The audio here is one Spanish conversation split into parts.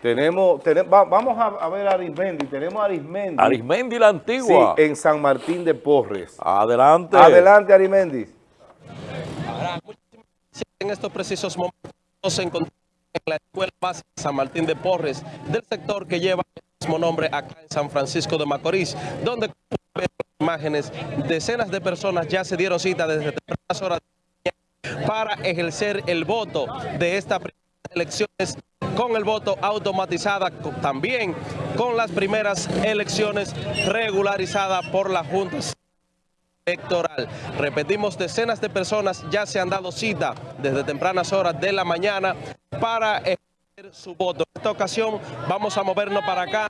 Tenemos, tenemos va- vamos a, a ver a Arismendi, tenemos a Arismendi. Arismendi la antigua. Sí, en San Martín de Porres. Adelante. Adelante, Arismendi. En estos precisos momentos nos encontramos en la Escuela Básica San Martín de Porres, del sector que lleva el mismo nombre acá en San Francisco de Macorís, donde como pueden ver en las imágenes, decenas de personas ya se dieron cita desde tempranas horas de la mañana para ejercer el voto de estas primeras elecciones con el voto automatizada, también con las primeras elecciones regularizadas por la Junta electoral. Repetimos, decenas de personas ya se han dado cita desde tempranas horas de la mañana para ejercer su voto. En esta ocasión vamos a movernos para acá.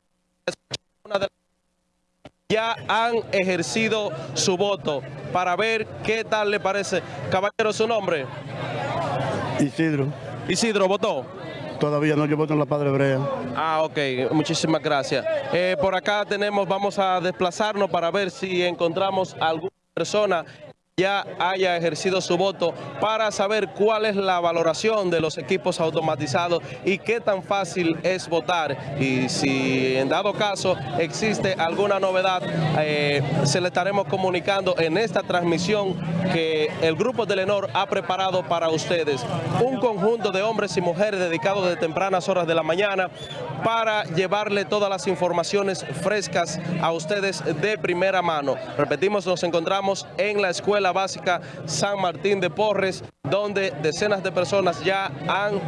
Ya han ejercido su voto para ver qué tal le parece. Caballero, su nombre. Isidro, Isidro, ¿votó? Todavía no, yo voto en la Padre Hebrea. Ah, ok, muchísimas gracias. Eh, por acá tenemos, vamos a desplazarnos para ver si encontramos alguna persona ya haya ejercido su voto para saber cuál es la valoración de los equipos automatizados y qué tan fácil es votar. Y si en dado caso existe alguna novedad, eh, se le estaremos comunicando en esta transmisión que el grupo de Lenor ha preparado para ustedes. Un conjunto de hombres y mujeres dedicados de tempranas horas de la mañana para llevarle todas las informaciones frescas a ustedes de primera mano. Repetimos, nos encontramos en la Escuela Básica San Martín de Porres, donde decenas de personas ya han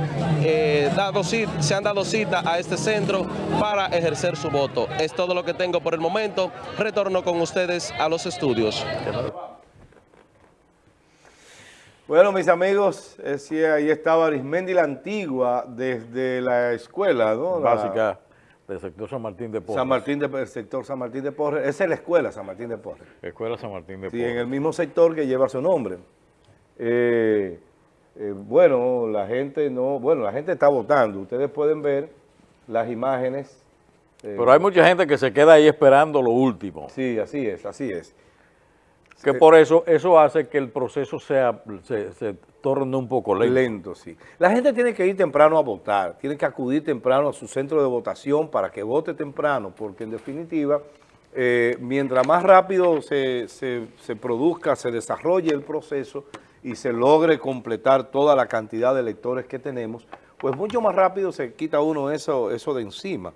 eh, dado cita, se han dado cita a este centro para ejercer su voto. Es todo lo que tengo por el momento. Retorno con ustedes a los estudios. Bueno, mis amigos, eh, sí, ahí estaba Arismendi la antigua desde la escuela, ¿no? La- Básica del sector San Martín de Porres. San Martín de, el sector San Martín de Porres. Esa es la escuela San Martín de Porres. Escuela San Martín de Sí, Porres. en el mismo sector que lleva su nombre. Eh, eh, bueno, la gente no, bueno, la gente está votando. Ustedes pueden ver las imágenes. eh, Pero hay mucha gente que se queda ahí esperando lo último. Sí, así es, así es. Que por eso, eso hace que el proceso sea, se, torne un poco lento. Lento, sí. La gente tiene que ir temprano a votar, tiene que acudir temprano a su centro de votación para que vote temprano, porque en definitiva, eh, mientras más rápido se, se- se produzca, se desarrolle el proceso y se logre completar toda la cantidad de electores que tenemos, pues mucho más rápido se quita uno eso, eso de encima.